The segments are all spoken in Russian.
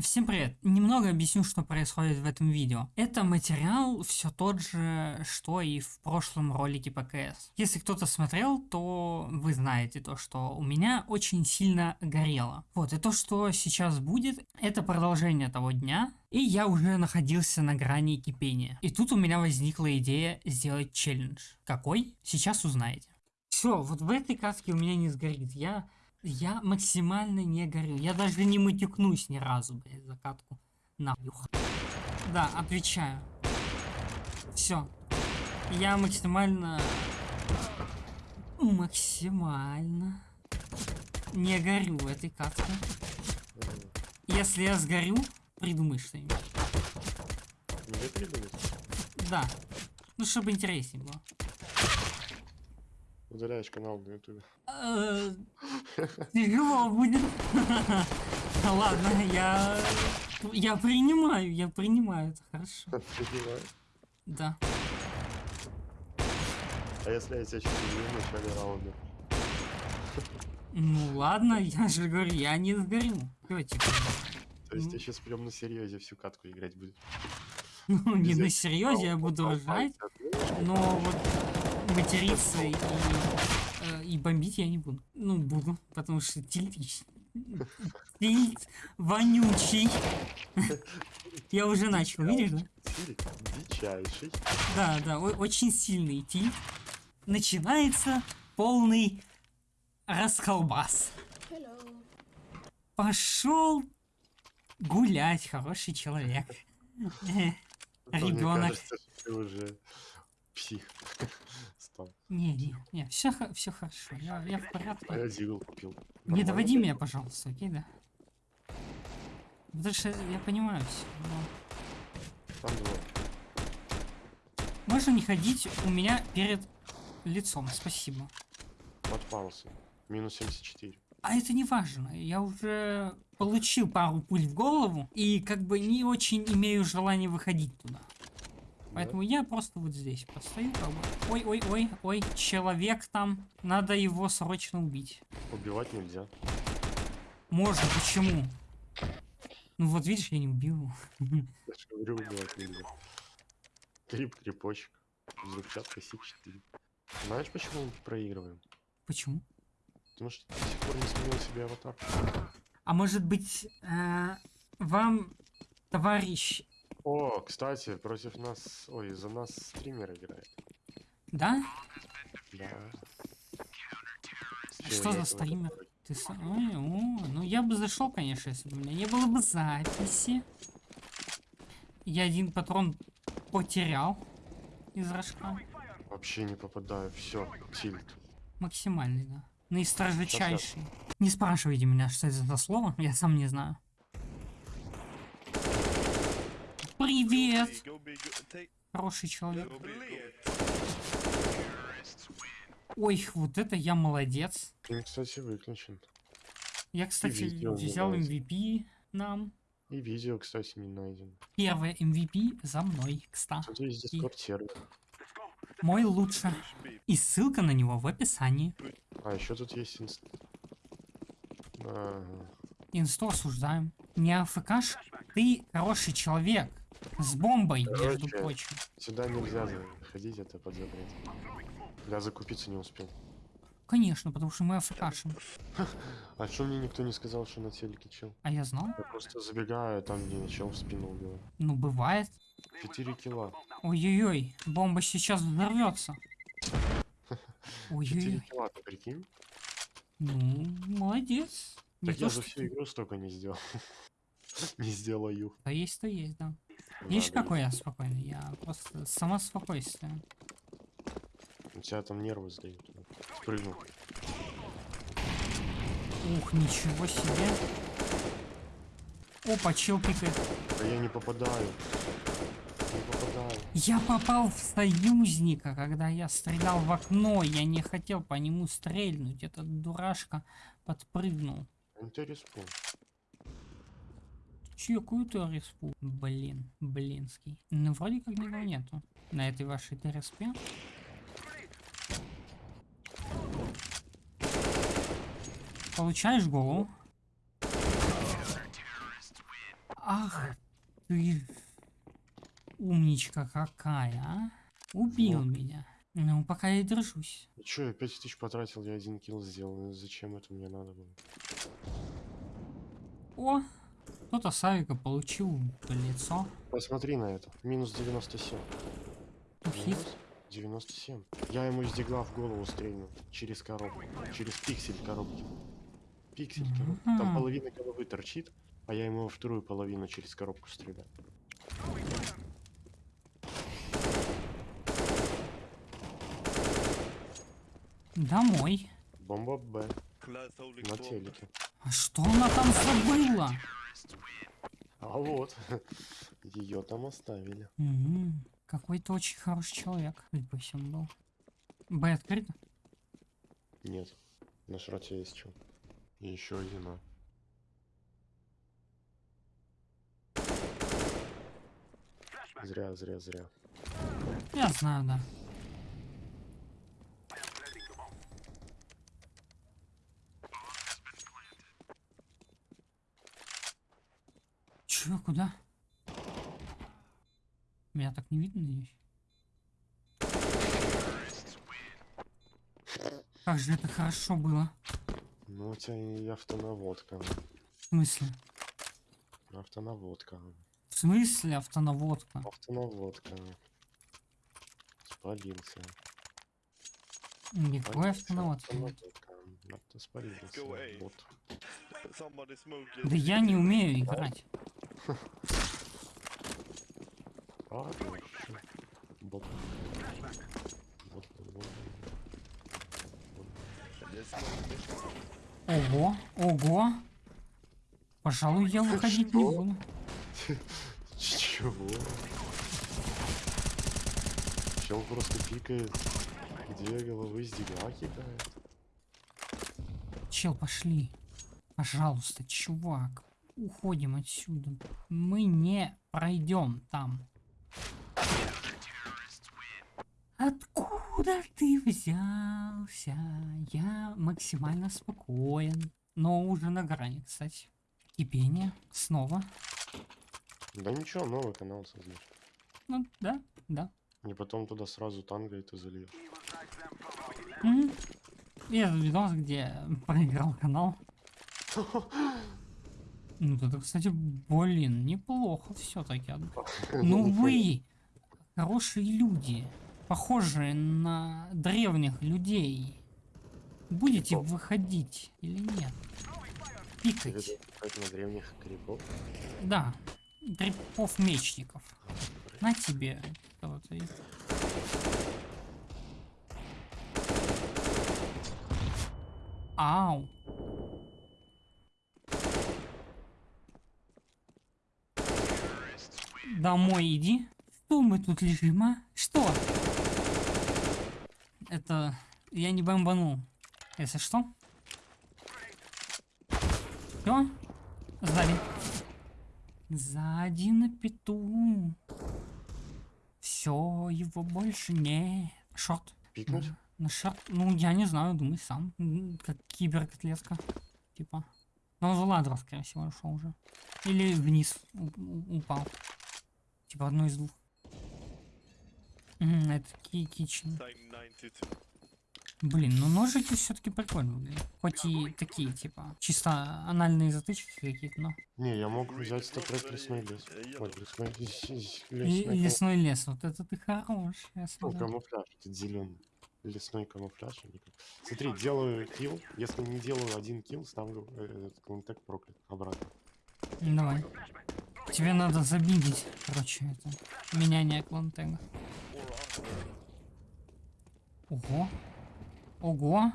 Всем привет! Немного объясню, что происходит в этом видео. Это материал все тот же, что и в прошлом ролике по КС. Если кто-то смотрел, то вы знаете то, что у меня очень сильно горело. Вот, и то, что сейчас будет, это продолжение того дня, и я уже находился на грани кипения. И тут у меня возникла идея сделать челлендж. Какой? Сейчас узнаете. Все, вот в этой каске у меня не сгорит. Я я максимально не горю. Я даже не матюкнусь ни разу, блядь, закатку. Нахуй. Да, отвечаю. Все. Я максимально... Максимально... Не горю в этой катке. Если я сгорю, придумай что-нибудь. Придумать? Да. Ну, чтобы интереснее было. Удаляешь канал на ютубе. Э, тяжело будет. Ладно, я... Я принимаю, я принимаю, это хорошо. Принимаю. Да. А если я тебя сейчас убью в начале раунда? Ну ладно, я же говорю, я не сгорю. Давайте. То есть Ну. я сейчас прям на серьезе всю катку играть будет. Ну, не на серьезе, я буду ржать, но вот материться и, э, и бомбить я не буду. Ну, буду, потому что тильт... Тильт вонючий. Я уже начал, видишь, да? Дичайший. Да, да, очень сильный тильт. Начинается полный расколбас. Пошел гулять, хороший человек. Мне Ребенок. кажется, ты уже псих стал. Не, не, не, все, все хорошо, я, я в А я порядке. дигл купил. Не Нормально? доводи меня, пожалуйста, окей, да? Потому что я понимаю все. Там два. Можно не ходить у меня перед лицом, спасибо. Подпался. Минус 74. А это не важно, я уже получил пару пуль в голову и как бы не очень имею желания выходить туда. Поэтому я просто вот здесь постою, как бы. Ой, ой, ой, ой, человек там, надо его срочно убить. Убивать нельзя. Можно, почему? Ну вот видишь, я не убил. Я же говорю, убивать нельзя. Крип, крипочек. Взрывчатка Си-4. Знаешь, почему мы проигрываем? Почему? Потому что ты до сих пор не сменил себе аватар. А может быть, э, вам, товарищ, О, кстати, против нас... Ой, за нас стример играет. да? Да. А что за стример? Ты с- Ой, о, ну я бы зашел, конечно, если бы у меня не было бы записи. Я один патрон потерял из рожка. Вообще не попадаю. Все, тильт. Максимальный, да. Наистрожечайший. Не спрашивайте меня, что это за слово, я сам не знаю. Привет, хороший человек. Ой, вот это я молодец. Фильм, кстати, выключен. Я, кстати, взял. MVP нам. И видео, кстати, не найден. Первое MVP за мной, кстати. Сервер. Мой лучше. И ссылка на него в описании. А, еще тут есть инст... Ага. Инсту осуждаем. Не АФКш? Ты хороший человек. С бомбой, между прочим. Сюда нельзя заходить, это под запрет. Я закупиться не успел. Конечно, потому что мы АФКшим. А что мне никто не сказал, что на телеке чел? А я знал. Я просто забегаю, там где чел в спину убивает. Ну, бывает. 4 кило. Ой-ой-ой, бомба сейчас взорвется. 4 Ой-ой-ой. кило, ты прикинь? Ну, молодец. Так я за всю игру столько не сделал. Не сделаю. Да есть, то есть, да. Видишь, какой я спокойный? Я просто сама спокойствие. У тебя там нервы сдают. Спрыгнул. Ух, ничего себе. Опа, чел пикает. Да я не попадаю. Не попадаю. Я попал в союзника, когда я стрелял в окно. Я не хотел по нему стрельнуть. Этот дурашка подпрыгнул. Интересно. Чекую ты респу. Блин, блинский. Ну, вроде как никого нету. На этой вашей ТРСП. Получаешь голову. Ах ты умничка какая, а? Убил Вот. меня. Ну, пока я держусь. Че, я 5 тысяч потратил, я один килл сделал. Ну, Зачем это мне надо было? О, кто-то Савика получил лицо. Посмотри на это. Минус 97. Хит. Минус 97. Я ему из дигла в голову стрельнул. Через коробку. Через пиксель коробки. Пиксель коробки. Там Мгм. половина головы торчит, а я ему во вторую половину через коробку стреляю. Домой. Бомба Б. На телеке. А что она там забыла? А вот. Ее там оставили. Мгм. Какой-то очень хороший человек. Судя по всему был. Б открыто? Нет. На шроте есть что. И еще один А. Зря, зря, зря. Я знаю, да. Чё, куда? Меня так не видно здесь. Как же это хорошо было. Ну, у тебя и автонаводка. В смысле? Автонаводка. В смысле автонаводка? Автонаводка. Спалился. Никакой автонаводки. Автонаводка. Авто спалился. Go away. Вот. Да я не умею играть. Ого, ого. Пожалуй, я выходить не буду. Чего? Чел просто пикает. Где головы с дигла кидает. Чел, пошли. Пожалуйста, чувак. Уходим отсюда. Мы не пройдем там. Откуда ты взялся? Я максимально спокоен. Но уже на грани, кстати. Кипение. Снова. Да ничего, новый канал создаешь. Ну, да, да. И потом туда сразу танго ты зальешь. Мгм. И этот видос, где проиграл канал. Ну, это, кстати, блин, неплохо все-таки. Ну вы, хорошие люди, похожие на древних людей, будете Крипов. выходить или нет? Пикать. на древних крипов? Да, крипов мечников. На тебе. вот и- Ау. Домой иди. Что мы тут лежим, а? Что? Это... Я не бомбанул. Если что. Все? Сзади. Сзади на пету. Все, его больше не. Шорт. Пикнуть? На, на шорт. Ну, я не знаю, думай сам. Как киберкотлетка. Типа. Но он в ладро, скорее всего, ушел уже. Или вниз упал. Типа одно из двух. Мгм, это ки кичен. Time 92. Блин, ну ножики все-таки прикольно выглядят. Хоть и такие, типа, чисто анальные затычки какие-то, но. Не, я мог взять статрек лесной лес. Ой, лесной, лесной лесной лес, вот это ты хорош, Ну, камуфляж, этот зеленый. Лесной камуфляж. Смотри, делаю килл. Если не делаю один килл, ставлю э, этот клинтек проклят обратно. Давай. Тебе надо забигить, короче, это. Меняние клантега. Ого. Ого.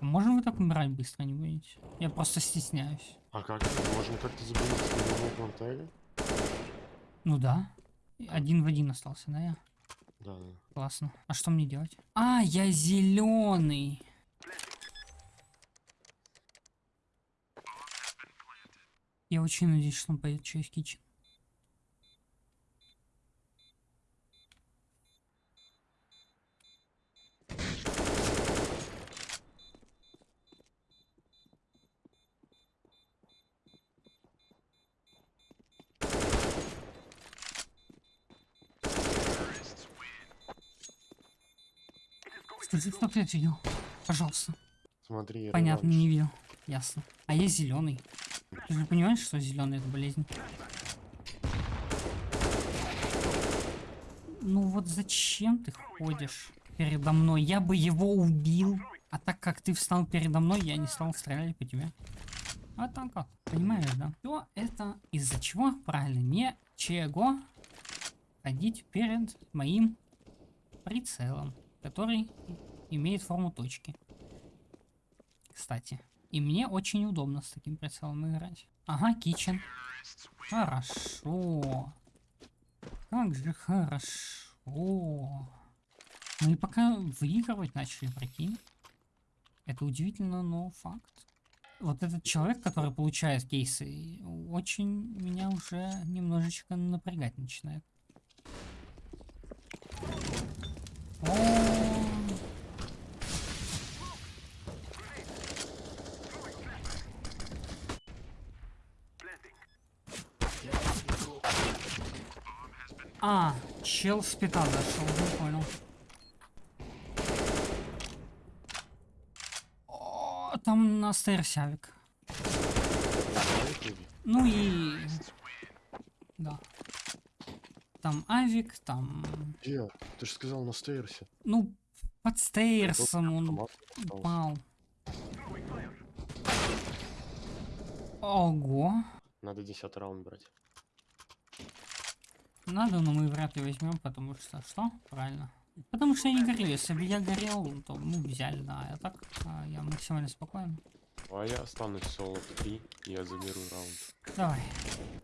А Можем вы так умирать быстро, не будете? Я просто стесняюсь. А как? Можно как-то забыть с клинтега? Ну да. Один в один остался, да я? Да, да. Классно. А что мне делать? А, я зеленый. Я очень надеюсь, что он пойдет через кичен. Скажи, кто я видел? Пожалуйста. Смотри, Понятно, не видел. Ясно. А есть зеленый. Ты же понимаешь, что зеленый это болезнь? Ну вот зачем ты ходишь передо мной? Я бы его убил. А так как ты встал передо мной, я не стал стрелять по тебе. А так вот, понимаешь, да? То это из-за чего? Правильно, ничего ходить перед моим прицелом, который имеет форму точки. Кстати. И мне очень удобно с таким прицелом играть. Ага, кичен. Хорошо. Как же хорошо. Мы пока выигрывать начали, прикинь. Это удивительно, но факт. Вот этот человек, который получает кейсы, очень меня уже немножечко напрягать начинает. О, А, чел с пита зашел, не понял. О, там на. Знаете, Ну и... Да. Там авик, там... Где? Ты же сказал на стейрсе. Ну, под стейрсом он упал. Ого. Надо 10 раунд брать. Надо, но мы вряд ли возьмем, потому что... Что? Правильно. Потому что я не горел. Если бы я горел, то мы взяли, да. А так а, я максимально спокоен. А я останусь соло в 3, и я заберу раунд. Давай,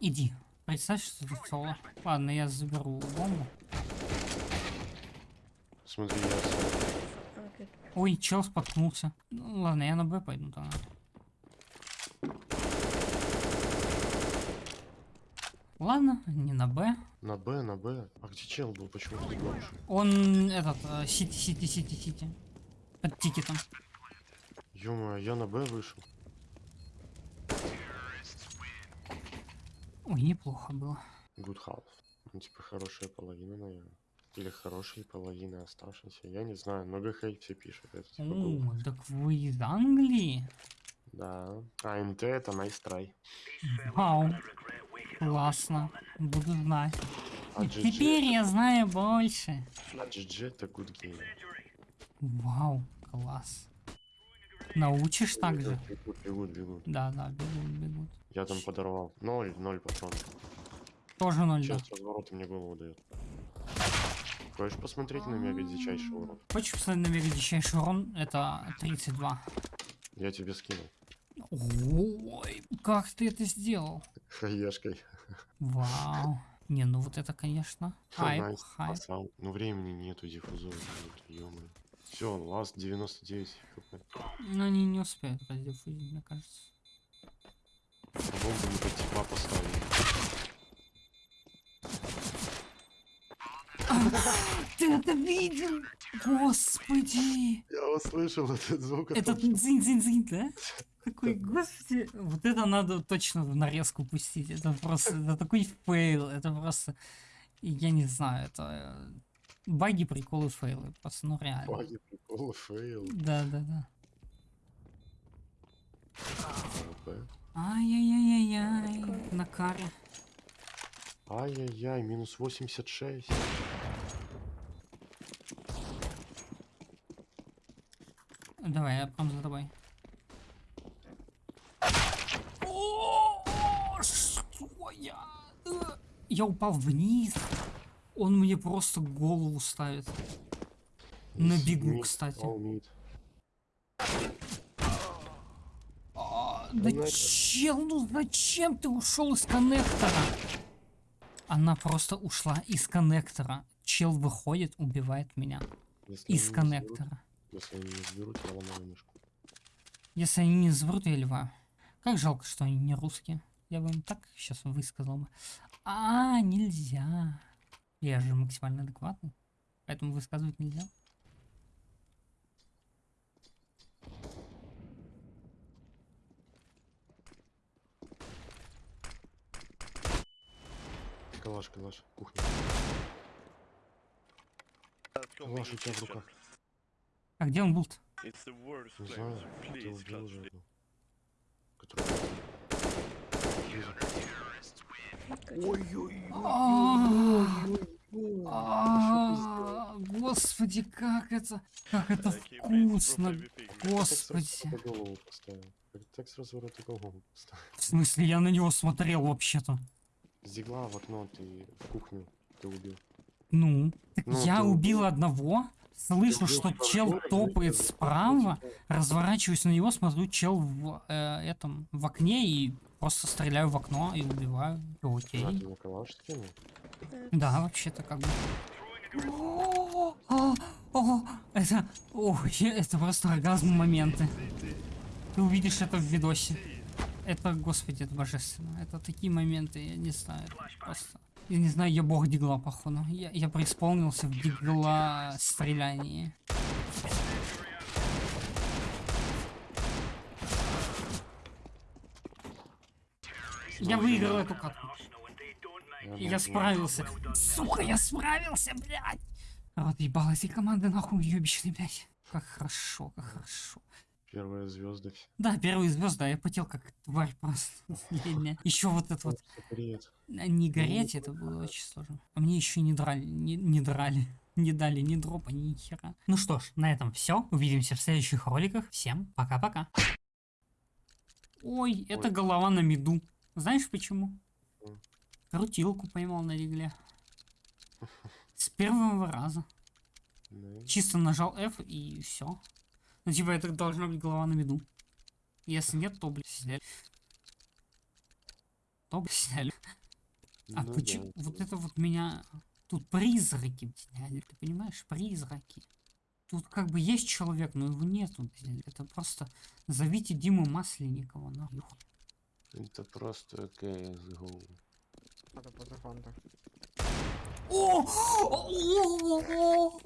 иди. Представь, что ты соло. Ладно, я заберу бомбу. Смотри, я соло. Ой, чел споткнулся. Ну, ладно, я на Б пойду тогда. Ладно, не на Б. На Б, на Б. А где чел был? Почему ты громче? Он этот, э, сити, сити, сити, сити. Под тикетом. ё я на Б вышел. Ой, неплохо было. Good half. Ну, типа, хорошая половина, наверное. Или хорошие половины оставшиеся. Я не знаю, но ГХ все пишут. Это типа. О, так вы из Англии? Да. АНТ это nice try. Вау. Классно. Буду знать. А GG, Теперь я знаю больше. а GG это good game. Вау, класс. Научишь так же? Бегут, бегут, бегут. Да, да, бегут, бегут. Я там подорвал. Ноль, ноль патронов. Тоже ноль, да. Сейчас развороты мне голову дает. Хочешь посмотреть на мега дичайший урон? Хочешь посмотреть на мега дичайший урон? Это 32. Я тебе скинул. Ой, как ты это сделал? Хаешкой. Вау. Не, ну вот это, конечно. Хайп, хайп. Ну времени нету, диффузора ё-моё. Все, ласт 99 хп. Но они не успеют раздефузить, мне кажется. Бомбу не под типа поставили. Ты это видел? Господи! Я услышал этот звук. а Этот дзинь-дзинь-дзинь, да? Такой, господи, вот это надо точно в нарезку пустить. Это просто, это такой фейл, это просто, я не знаю, это э, баги, приколы, фейлы, просто, ну реально. Баги, приколы, фейл. Да, да, да. AWP. Ай-яй-яй-яй, на каре. Ай-яй-яй, минус 86. Давай, я прям за тобой. О, Что я? Э, Я упал вниз. Он мне просто голову ставит. На бегу, кстати. А, Да чел, ну зачем ты ушел из коннектора? Она просто ушла из коннектора. Чел выходит, убивает меня. Если Из не сберут- коннектора. Если они не сберут, я ломаю мышку. Если они не сберут, я ливаю. Как жалко, что они не русские. Я бы им так сейчас высказал бы. А, нельзя. Я же максимально адекватный. Поэтому высказывать нельзя. Калаш, калаш, кухня. Go Калаш у тебя в руках. А где он был-то? Не знаю, ты убил уже Господи, как это, как это вкусно. Господи. Так сразу рот и голову. В смысле, я на него смотрел вообще-то. С дигла в окно ты в кухню ты убил. Ну, так Ну, я убил убил. одного, слышу, что чел топает справа, разворачиваюсь на него, смотрю, чел в э, этом, в окне и просто стреляю в окно и убиваю. И Окей. Да, вообще-то как бы. О, о, о, это, о, это просто оргазм моменты. Ты увидишь это в видосе. Это, господи, это божественно. Это такие моменты, я не знаю, просто. Я не знаю, я бог дигла, походу. Я, я преисполнился в дигла стрелянии. Я выиграл эту катку. Я могу. справился. Сука, я справился, блядь! Вот ебал эти команды нахуй ёбищные, блядь. Как хорошо, как хорошо. Первые звезды. Да, первые звезды, а я потел как тварь просто. Еще вот это вот не гореть, это было очень сложно. А мне еще не драли, не, не драли. Не дали ни дропа, ни хера. Ну что ж, на этом все. Увидимся в следующих роликах. Всем пока-пока. Ой, это голова на меду. Знаешь почему? Крутилку поймал на регле. С первого раза. Да. Чисто нажал F и все. Ну типа это должна быть голова на виду. Если нет, то, блядь, сняли. То, блядь, сняли. А Ну почему? да, Вот это вот меня... Тут призраки, блядь, ты понимаешь? Призраки. Тут как бы есть человек, но его нету. Это просто... Зовите Диму Масленникова, нахуй. Это просто CSGO. Надо позафанда. О! О! О! О!